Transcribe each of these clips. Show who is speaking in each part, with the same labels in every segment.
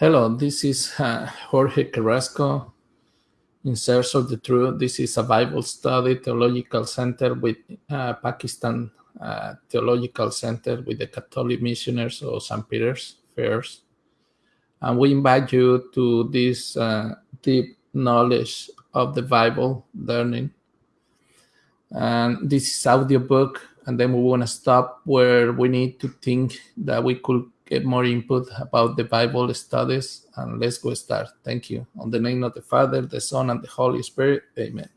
Speaker 1: Hello, this is uh, Jorge Carrasco in Search of the Truth. This is a Bible study theological center with uh, Pakistan uh, Theological Center with the Catholic Missioners of St. Peter's Friars. And we invite you to this uh, deep knowledge of the Bible learning. And this is audiobook, and then we want to stop where we need to think that we could get more input about the Bible studies, and let's go start. Thank you. On the name of the Father, the Son, and the Holy Spirit. Amen.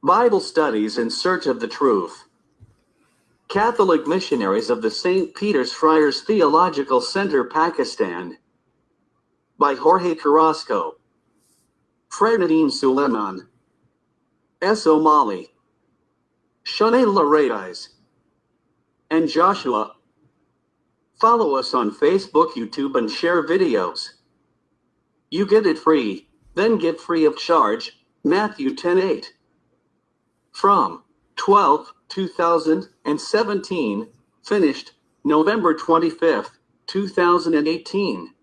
Speaker 2: Bible Studies in Search of the Truth. Catholic Missionaries of the St. Peter's Friars Theological Center, Pakistan. By Jorge Carrasco. Fredadine Suleiman. S. O'Malley. Shanae Laradis, and Joshua. Follow us on Facebook, YouTube, and share videos. You get it free, then get free of charge. Matthew 10:8. From 12 2017, finished November 25th, 2018.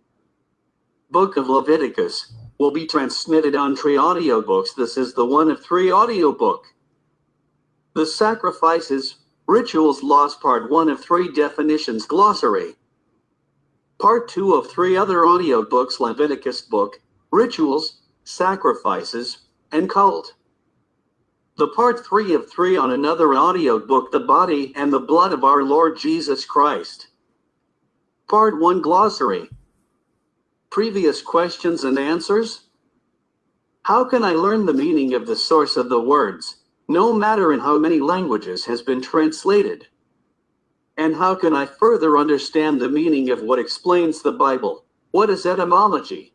Speaker 2: Book of Leviticus will be transmitted on three audiobooks. This is the one of three audiobook. The Sacrifices, Rituals Lost Part 1 of 3 Definitions Glossary. Part 2 of 3 other audiobooks Leviticus Book, Rituals, Sacrifices, and Cult. The Part 3 of 3 on another audiobook The Body and the Blood of Our Lord Jesus Christ. Part 1 Glossary. Previous questions and answers? How can I learn the meaning of the source of the words? No matter in how many languages has been translated? And how can I further understand the meaning of what explains the Bible? What is etymology?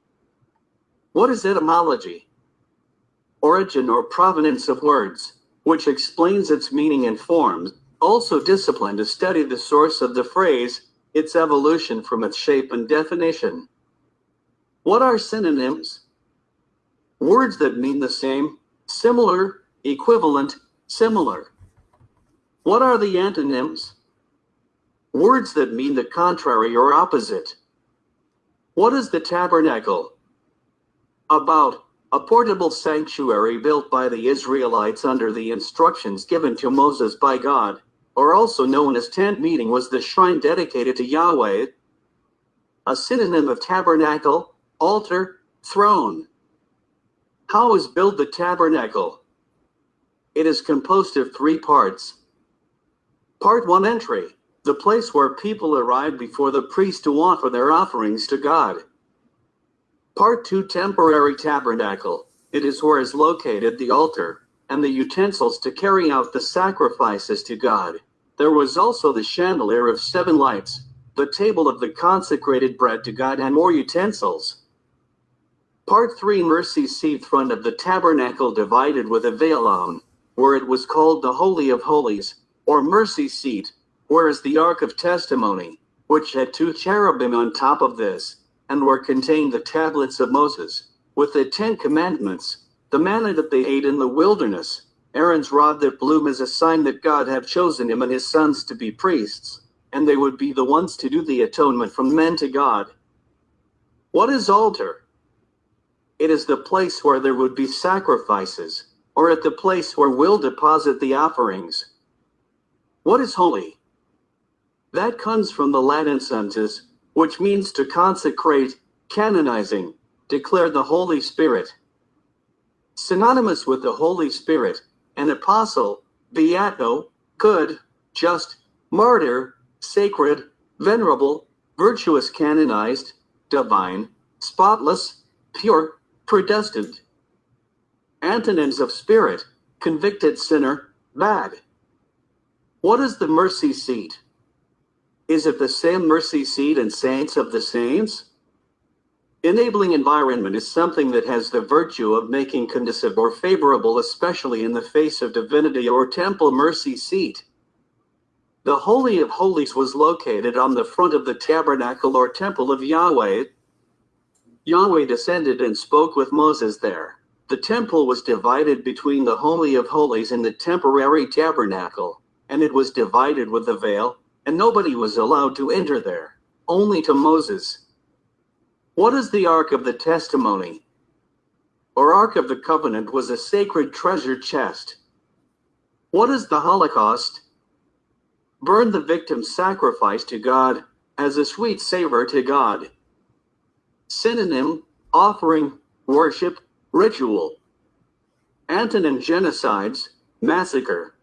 Speaker 2: What is etymology? Origin or provenance of words, which explains its meaning and forms, also discipline to study the source of the phrase, its evolution from its shape and definition. What are synonyms? Words that mean the same, similar, equivalent, similar. What are the antonyms? Words that mean the contrary or opposite. What is the tabernacle? About a portable sanctuary built by the Israelites under the instructions given to Moses by God, or also known as tent meeting was the shrine dedicated to Yahweh. A synonym of tabernacle, altar, throne. How is built the tabernacle? It is composed of three parts. Part 1 Entry The place where people arrive before the priest to offer their offerings to God. Part 2 Temporary Tabernacle It is where is located the altar and the utensils to carry out the sacrifices to God. There was also the chandelier of seven lights, the table of the consecrated bread to God, and more utensils. Part 3 Mercy Seat Front of the tabernacle divided with a veil on where it was called the Holy of Holies, or Mercy Seat, whereas the Ark of Testimony, which had two cherubim on top of this, and where contained the tablets of Moses, with the Ten Commandments, the manna that they ate in the wilderness, Aaron's rod that blew as a sign that God had chosen him and his sons to be priests, and they would be the ones to do the atonement from men to God. What is altar? It is the place where there would be sacrifices, or at the place where we'll deposit the offerings. What is holy? That comes from the Latin sensus, which means to consecrate, canonizing, declare the Holy Spirit. Synonymous with the Holy Spirit, an apostle, beato, good, just, martyr, sacred, venerable, virtuous, canonized, divine, spotless, pure, predestined. Antonyms of spirit, convicted sinner, bad. What is the mercy seat? Is it the same mercy seat and saints of the saints? Enabling environment is something that has the virtue of making conducive or favorable, especially in the face of divinity or temple mercy seat. The Holy of Holies was located on the front of the tabernacle or temple of Yahweh. Yahweh descended and spoke with Moses there. The temple was divided between the Holy of Holies and the temporary tabernacle, and it was divided with a veil, and nobody was allowed to enter there, only to Moses. What is the Ark of the Testimony? Or Ark of the Covenant was a sacred treasure chest. What is the Holocaust? Burn the victim's sacrifice to God as a sweet savor to God. Synonym, offering, worship, ritual. Antonym genocides, massacre.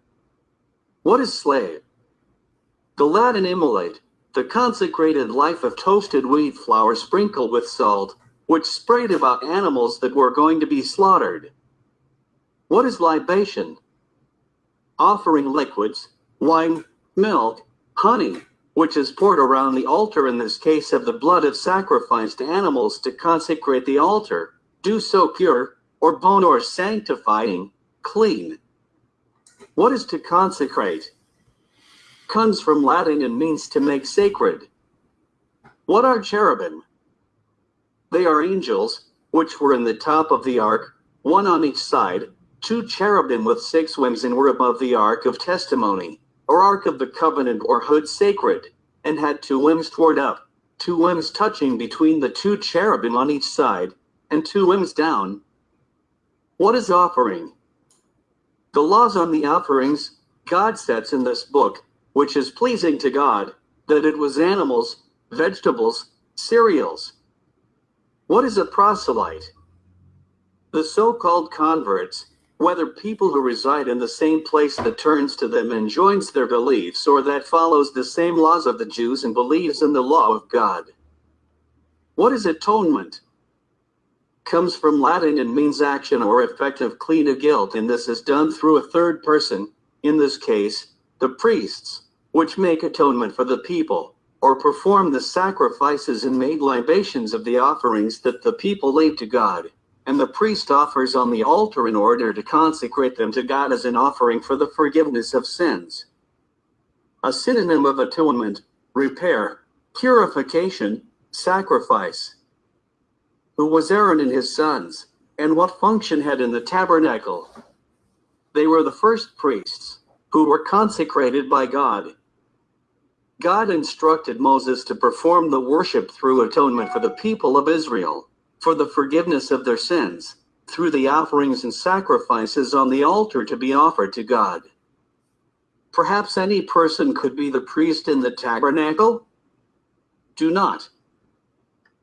Speaker 2: What is slave? The Latin immolate, the consecrated life of toasted wheat flour sprinkled with salt, which sprayed about animals that were going to be slaughtered. What is libation? Offering liquids, wine, milk, honey, which is poured around the altar in this case of the blood of sacrificed animals to consecrate the altar, do so pure, or bone or sanctifying, clean. What is to consecrate? Comes from Latin and means to make sacred. What are cherubim? They are angels, which were in the top of the ark, one on each side, two cherubim with six wings and were above the ark of testimony, or ark of the covenant or hood sacred, and had two wings toward up, two wings touching between the two cherubim on each side, and two wings down. What is offering? The laws on the offerings God sets in this book which is pleasing to God, that it was animals, vegetables, cereals. What is a proselyte? The so called converts, whether people who reside in the same place that turns to them and joins their beliefs or that follows the same laws of the Jews and believes in the law of God. What is atonement? Comes from Latin and means action or effect of clean of guilt, and this is done through a third person, in this case, the priests which make atonement for the people, or perform the sacrifices and made libations of the offerings that the people leave to God, and the priest offers on the altar in order to consecrate them to God as an offering for the forgiveness of sins. A synonym of atonement, repair, purification, sacrifice. Who was Aaron and his sons, and what function had in the tabernacle? They were the first priests, who were consecrated by God God instructed Moses to perform the worship through atonement for the people of Israel, for the forgiveness of their sins, through the offerings and sacrifices on the altar to be offered to God. Perhaps any person could be the priest in the tabernacle? Do not.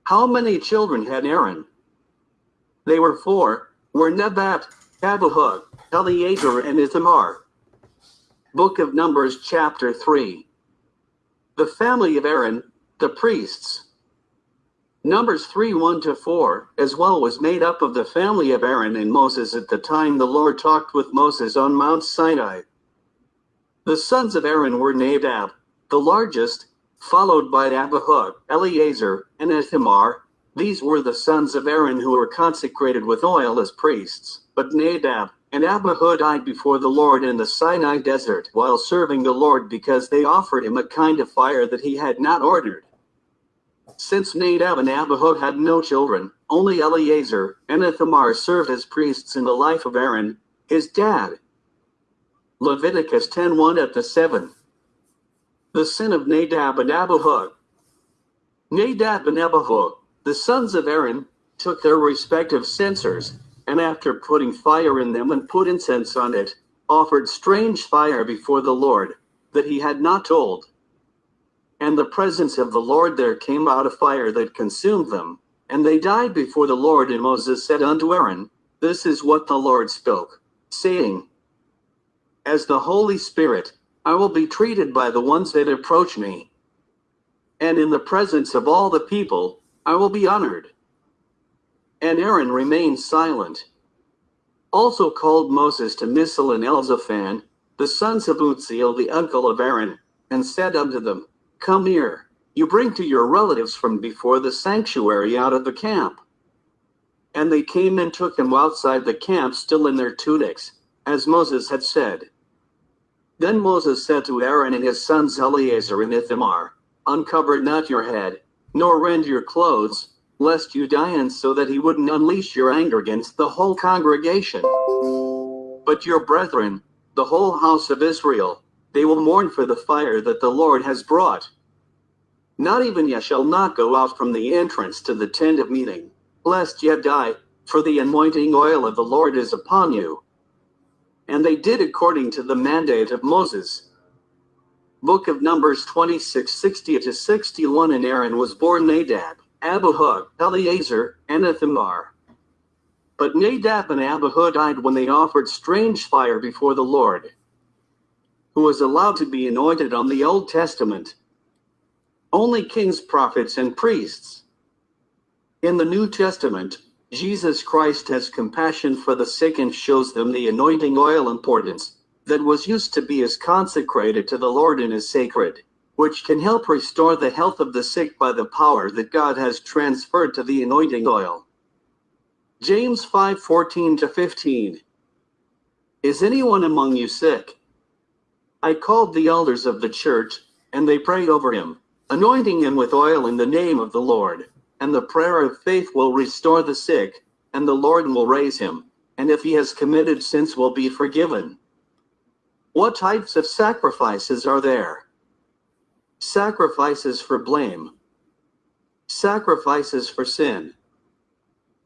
Speaker 2: How many children had Aaron? They were four, were Nadab, Abihu, Eleazar, and Ithamar. Book of Numbers, chapter 3. The family of Aaron, the priests. Numbers 3 1 to 4, as well was made up of the family of Aaron and Moses at the time the Lord talked with Moses on Mount Sinai. The sons of Aaron were Nadab, the largest, followed by Abihu, Eleazar, and Ithamar. These were the sons of Aaron who were consecrated with oil as priests, but Nadab, and Abihu died before the Lord in the Sinai desert while serving the Lord because they offered him a kind of fire that he had not ordered. Since Nadab and Abihu had no children, only Eleazar and Ithamar served as priests in the life of Aaron, his dad. Leviticus 10:1 at the 7. The sin of Nadab and Abihu. Nadab and Abihu, the sons of Aaron, took their respective censers and after putting fire in them and put incense on it, offered strange fire before the Lord, that he had not told. And the presence of the Lord there came out a fire that consumed them, and they died before the Lord. And Moses said unto Aaron, This is what the Lord spoke, saying, As the Holy Spirit, I will be treated by the ones that approach me. And in the presence of all the people, I will be honored. And Aaron remained silent. Also called Moses to Mishael and Elzaphan, the sons of Uzziel, the uncle of Aaron, and said unto them, Come here, you bring to your relatives from before the sanctuary out of the camp. And they came and took them outside the camp, still in their tunics, as Moses had said. Then Moses said to Aaron and his sons Eleazar and Ithamar, Uncover not your head, nor rend your clothes, lest you die and so that he wouldn't unleash your anger against the whole congregation. But your brethren, the whole house of Israel, They will mourn for the fire that the Lord has brought. Not even ye shall not go out from the entrance to the tent of meeting, lest ye die, for the anointing oil of the Lord is upon you. And they did according to the mandate of Moses. Book of Numbers 26 60 to 61 And Aaron was born Nadab, Abihu, Eleazar, and Ithamar. But Nadab and Abihu died when they offered strange fire before the Lord, who was allowed to be anointed on the Old Testament. Only kings, prophets, and priests. In the New Testament, Jesus Christ has compassion for the sick and shows them the anointing oil importance that was used to be as consecrated to the Lord and is sacred, which can help restore the health of the sick by the power that God has transferred to the anointing oil. James 5:14 to 15 Is anyone among you sick? I called the elders of the church, and they prayed over him anointing him with oil in the name of the Lord. And the prayer of faith will restore the sick, and the Lord will raise him, and if he has committed sins will be forgiven. What types of sacrifices are there? Sacrifices for blame, sacrifices for sin,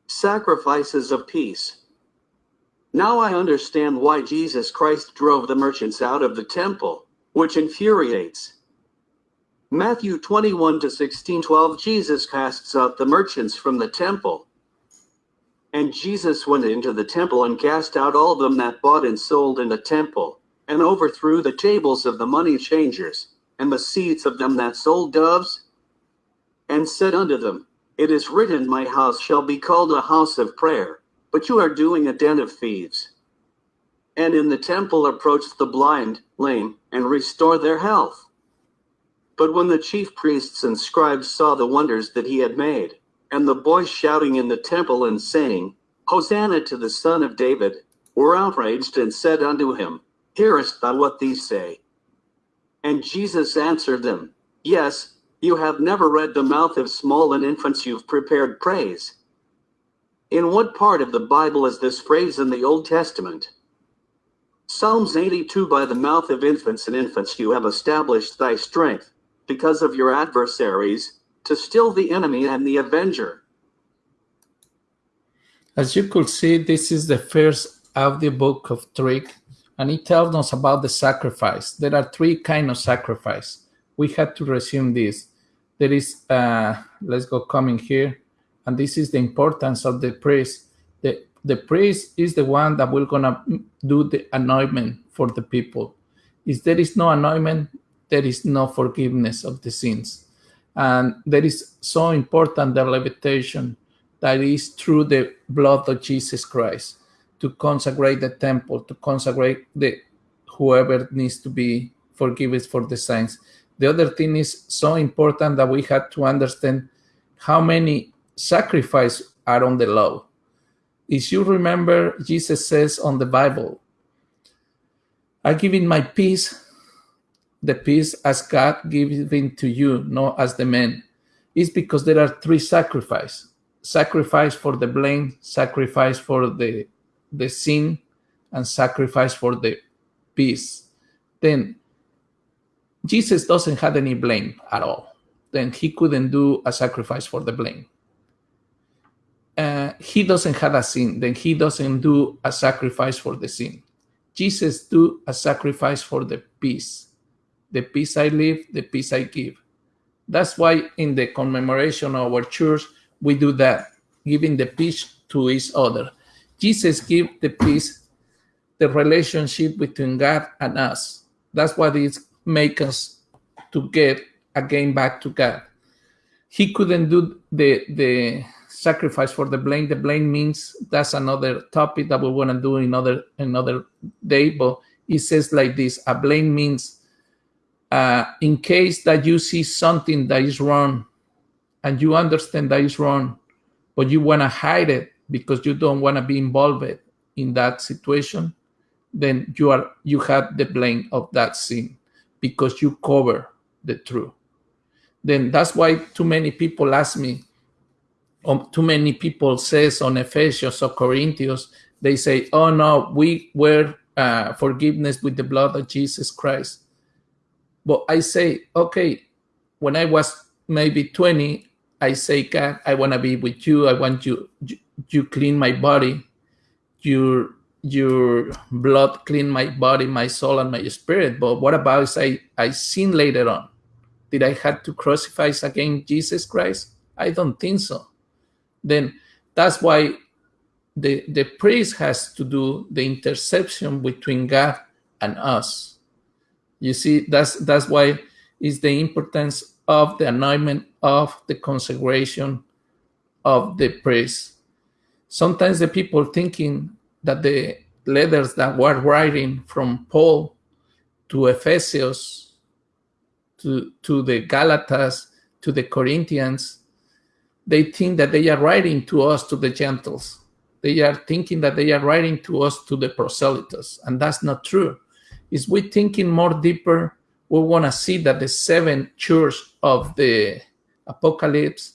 Speaker 2: sacrifices of peace. Now I understand why Jesus Christ drove the merchants out of the temple, which infuriates. Matthew 21 to 16 12 Jesus casts out the merchants from the temple. And Jesus went into the temple and cast out all them that bought and sold in the temple, and overthrew the tables of the money changers, and the seats of them that sold doves, and said unto them, It is written, My house shall be called a house of prayer, but you are doing a den of thieves. And in the temple approached the blind, lame, and restore their health. But when the chief priests and scribes saw the wonders that he had made, and the boys shouting in the temple and saying, Hosanna to the Son of David, were outraged and said unto him, Hearest thou what these say? And Jesus answered them, Yes, you have never read the mouth of small and infants you've prepared praise. In what part of the Bible is this phrase in the Old Testament? Psalms 82 By the mouth of infants and infants you have established thy strength because of your adversaries, to still the enemy and the avenger.
Speaker 1: As you could see, this is the first audiobook of Trick, and it tells us about the sacrifice. There are three kind of sacrifice. We had to resume this. There is, uh, let's go coming here, and this is the importance of the priest. The, the priest is the one that will gonna do the anointment for the people. If there is no anointment, there is no forgiveness of the sins. And that is so important the levitation that is through the blood of Jesus Christ to consecrate the temple, to consecrate the whoever needs to be forgiven for the sins. The other thing is so important that we had to understand how many sacrifices are on the law. If you remember, Jesus says on the Bible, I give in my peace the peace as God giving to you, not as the man, is because there are three sacrifice. Sacrifice for the blame, sacrifice for the the sin, and sacrifice for the peace. Then Jesus doesn't have any blame at all. Then he couldn't do a sacrifice for the blame. Uh, he doesn't have a sin, then he doesn't do a sacrifice for the sin. Jesus do a sacrifice for the peace the peace I live, the peace I give. That's why in the commemoration of our church, we do that, giving the peace to each other. Jesus gave the peace, the relationship between God and us. That's what it makes us to get again back to God. He couldn't do the the sacrifice for the blame. The blame means that's another topic that we want to do another another day. But it says like this: a blame means uh, in case that you see something that is wrong and you understand that is wrong, but you want to hide it because you don't want to be involved in that situation, then you are you have the blame of that sin because you cover the truth. Then that's why too many people ask me, um, too many people says on Ephesians or Corinthians, they say, "Oh no, we were uh, forgiveness with the blood of Jesus Christ." But I say, okay, when I was maybe 20, I say, God, I want to be with you. I want you, you, clean my body. Your, your blood clean my body, my soul, and my spirit. But what about if I, I sin later on? Did I have to crucify against Jesus Christ? I don't think so. Then that's why the, the priest has to do the interception between God and us. You see, that's that's why is the importance of the anointment of the consecration of the priest. Sometimes the people thinking that the letters that were writing from Paul to Ephesus, to, to the Galatas, to the Corinthians, they think that they are writing to us, to the Gentiles. They are thinking that they are writing to us, to the proselytes, and that's not true. Is we thinking more deeper, we want to see that the seven church of the apocalypse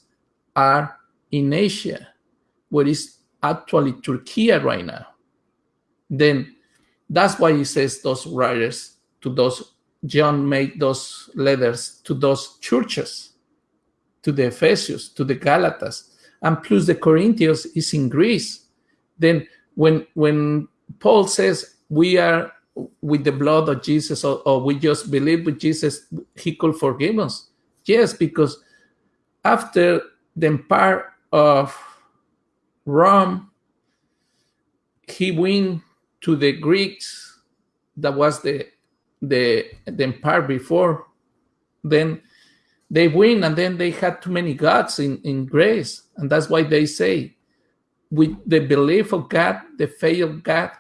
Speaker 1: are in Asia, where is actually Turkey right now. Then that's why he says those writers to those John made those letters to those churches, to the Ephesians, to the Galatas, and plus the Corinthians is in Greece. Then when when Paul says we are with the blood of Jesus or, or we just believe with Jesus, he could forgive us. Yes, because after the empire of Rome, he went to the Greeks, that was the the the empire before. Then they win, and then they had too many gods in, in grace. And that's why they say, with the belief of God, the faith of God,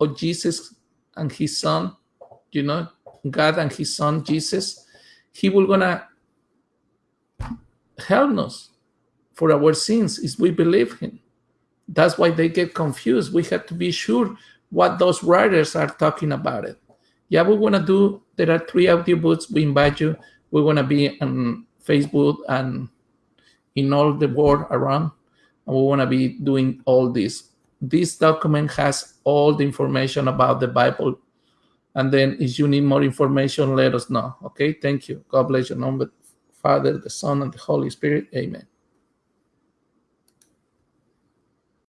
Speaker 1: of Jesus and his son, you know, God and his son Jesus, he will gonna help us for our sins if we believe him. That's why they get confused. We have to be sure what those writers are talking about it. Yeah, we want to do, there are three audio books. We invite you. We want to be on Facebook and in all the world around. And we want to be doing all this. This document has all the information about the Bible. And then if you need more information, let us know. Okay, thank you. God bless your number. Father, the Son, and the Holy Spirit. Amen.